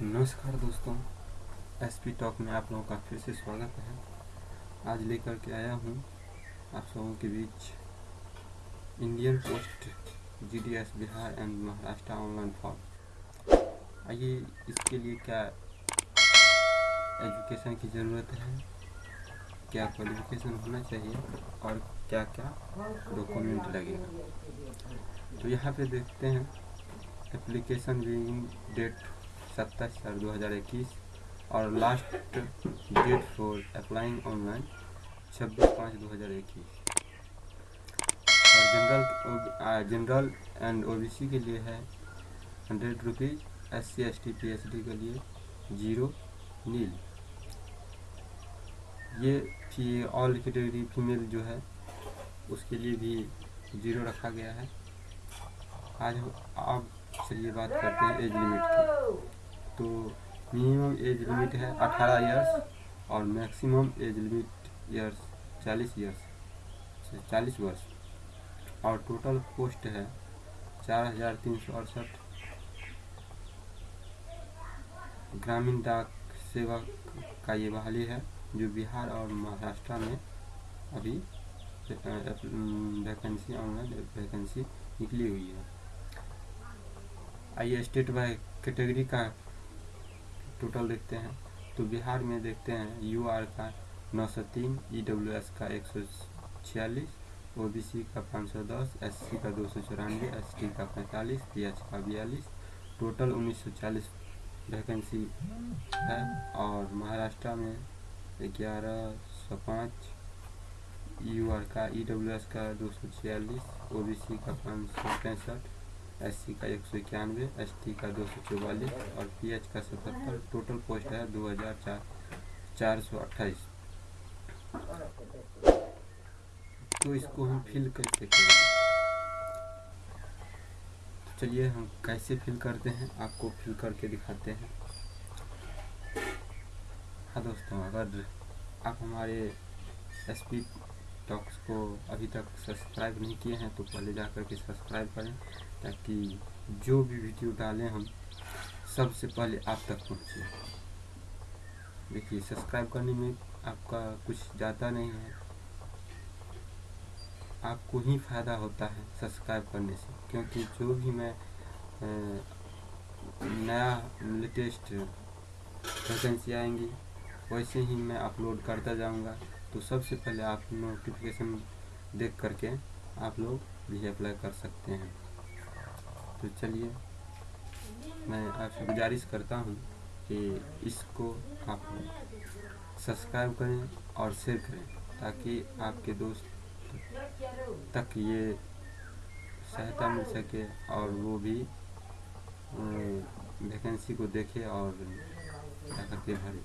नमस्कार दोस्तों S P talk में आप लोगों का फिर से स्वागत है। आज लेकर के आया हूँ आप लोगों के बीच Indian post G D S Bihar and Maharashtra online form आइए इसके लिए क्या एजुकेशन की ज़रूरत है, क्या क्वालिफिकेशन होना चाहिए और क्या क्या डॉक्यूमेंट लगेगा तो यहाँ पे देखते हैं एप्लीकेशन बिगिंग डेट सत्ताईस चार दो हज़ार इक्कीस और last date for applying online छब्बीस पाँच दो हज़ार इक्कीस। और जनरल जनरल एंड ओबीसी के लिए है hundred rupees S C S T P H D के लिए ज़ीरो नील ये फ़ी ऑल कैटेगरी फीमेल जो है, उसके लिए भी ज़ीरो रखा गया है। आज अब चलिए बात करते हैं एज लिमिट की। तो मिनिमम एज लिमिट है 18 इयर्स और maximum age limit years 40 years चालीस वर्ष। और टोटल पोस्ट है चार हज़ार तीन सौ अड़सठ। ग्रामीण डाक सेवा का ये बहाली है, जो बिहार और महाराष्ट्र में अभी वैकेंसी ऑनलाइन वैकेंसी निकली हुई है। आइए स्टेट बाय कैटेगरी का टोटल देखते हैं। तो बिहार में देखते हैं यू आर का नौ सौ तीन ई डब्ल्यू एस का एक सौ छियालीस ओ बी सी का पाँच सौ दस एस सी का दो सौ चौरानवे एस का पैंतालीस पी एच का बयालीस। टोटल उन्नीस सौ चालीस वैकेंसी है और महाराष्ट्र में ग्यारह सौ पाँच यू आर का ई डब्ल्यू एस का दो सौ छियालीस ओ बी सी का पाँच सौ पैंसठ एस सी का एक सौ इक्यानवे एस का दो सौ चौवालीस और पी एच का सतहत्तर। टोटल पोस्ट है दो हज़ार चार चार सौ अट्ठाईस। तो इसको हम फिल कैसे करेंगे? तो चलिए हम कैसे फिल करते हैं? आपको फिल करके दिखाते हैं। हाँ दोस्तों, अगर आप हमारे एस पी टॉक्स को अभी तक सब्सक्राइब नहीं किए हैं तो पहले जा कर के सब्सक्राइब करें, ताकि जो भी वीडियो डालें हम, सबसे पहले आप तक पहुँचे। देखिए सब्सक्राइब करने में आपका कुछ ज़्यादा नहीं है। आपको ही फ़ायदा होता है सब्सक्राइब करने से, क्योंकि जो भी मैं नया लेटेस्ट वैकेंसी आएँगी, वैसे ही मैं अपलोड करता जाऊँगा। तो सबसे पहले आप नोटिफिकेशन देख करके आप लोग भी अप्लाई कर सकते हैं। तो चलिए, मैं आपसे गुजारिश करता हूँ कि इसको आप सब्सक्राइब करें और शेयर करें, ताकि आपके दोस्त तक ये सहायता मिल सके और वो भी वैकेंसी को देखे और क्या करके भरे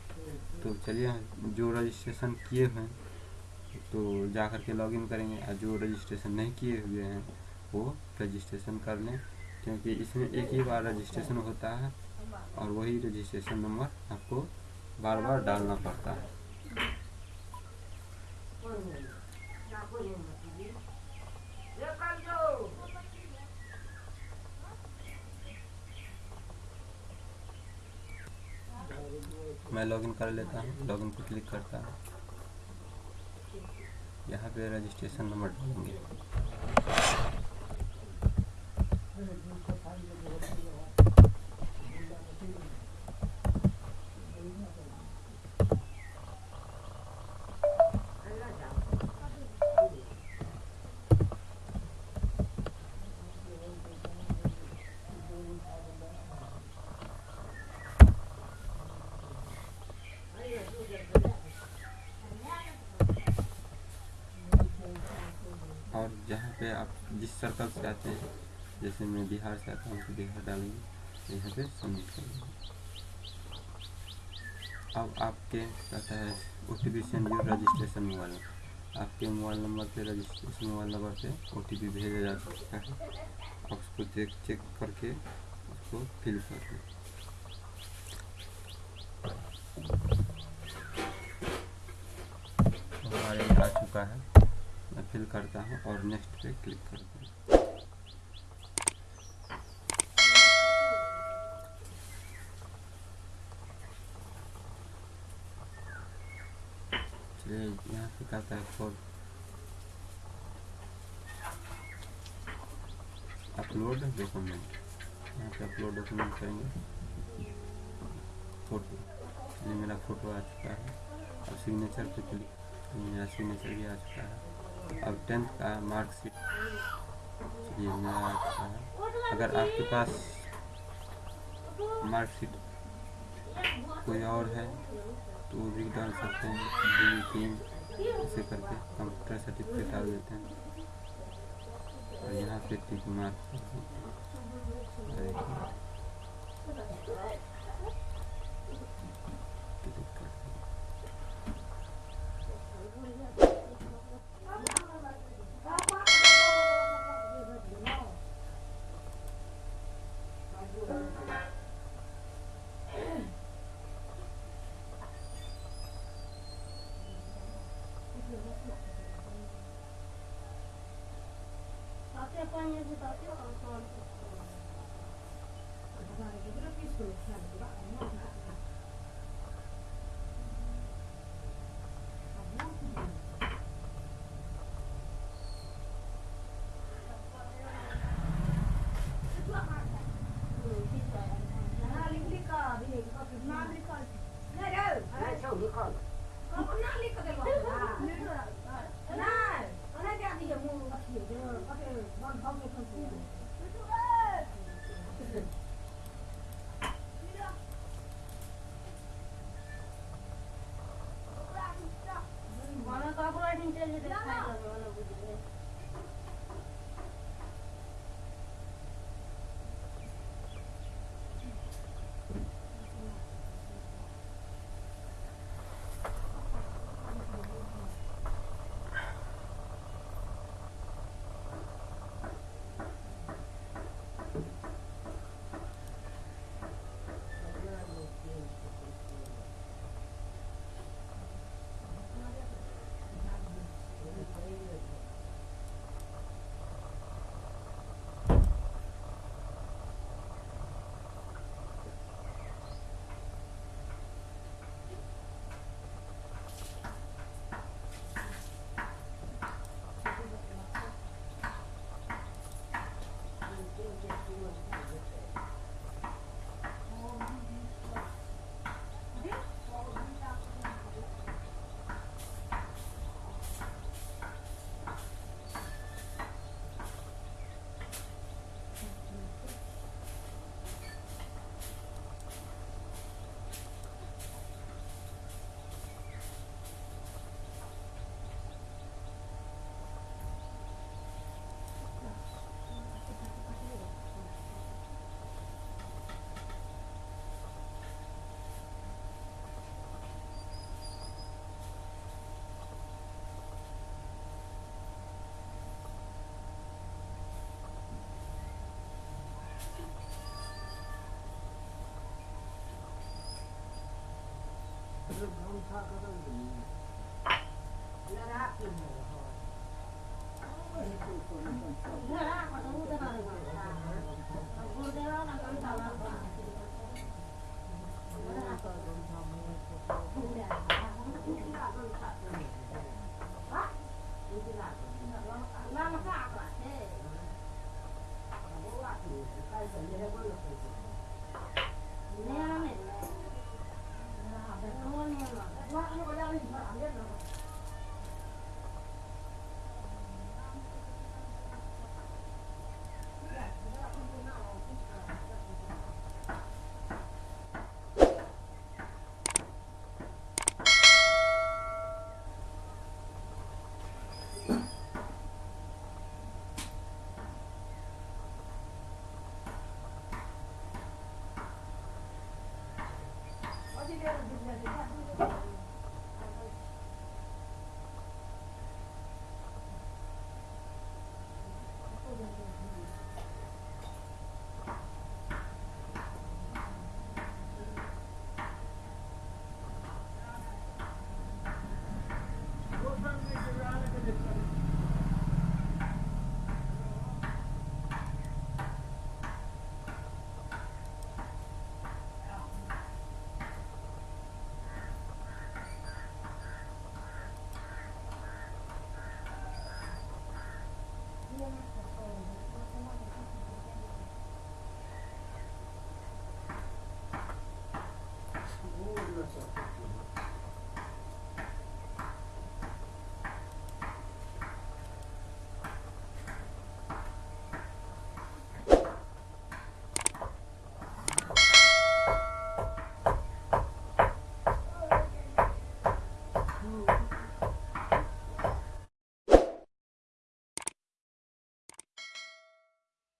तो चलिए, जो रजिस्ट्रेशन किए हुए हैं तो जा कर के लॉगिन करेंगे। और जो रजिस्ट्रेशन नहीं किए हुए हैं, वो रजिस्ट्रेशन कर लें, क्योंकि इसमें एक ही बार रजिस्ट्रेशन होता है और वही रजिस्ट्रेशन नंबर आपको बार बार डालना पड़ता है। मैं लॉगिन कर लेता हूँ लॉगिन पर क्लिक करता हूँ। यहाँ पे रजिस्ट्रेशन नंबर डालेंगे। जहाँ पे आप जिस सर्कल से आते हैं, जैसे मैं बिहार से आता हूँ तो बिहार डालेंगे यहाँ पे सबमिट करेंगे। अब आपके कहता है O T P send your registration mobile आपके मोबाइल नंबर पे रजिस्ट्रेशन मोबाइल नंबर पे ओ टी पी भेजा जा सकता है। आप उसको चेक चेक करके उसको फिल कर दें। हमारे आ चुका है। फिल करता हूँ और नेक्स्ट पे क्लिक करता हूँ। यहाँ पे कहता है? फोर अपलोड डॉक्यूमेंट यहाँ पे अपलोड डॉक्यूमेंट करेंगे। फ़ोटो ये मेरा फ़ोटो आ चुका है। और सिग्नेचर पे क्लिक मेरा सिग्नेचर भी आ चुका है। अब टेंथ का मार्कशीट ये आ अगर आपके पास मार्कशीट कोई और है तो वो भी डाल सकते हैं। डी तीन, ऐसे करके कंप्यूटर सर्टिफिकेट डाल देते हैं। और यहाँ पे tick mark Компания «Дедател» контроль. Компания «Дедател» Let happen, my heart. I don't know if you're going to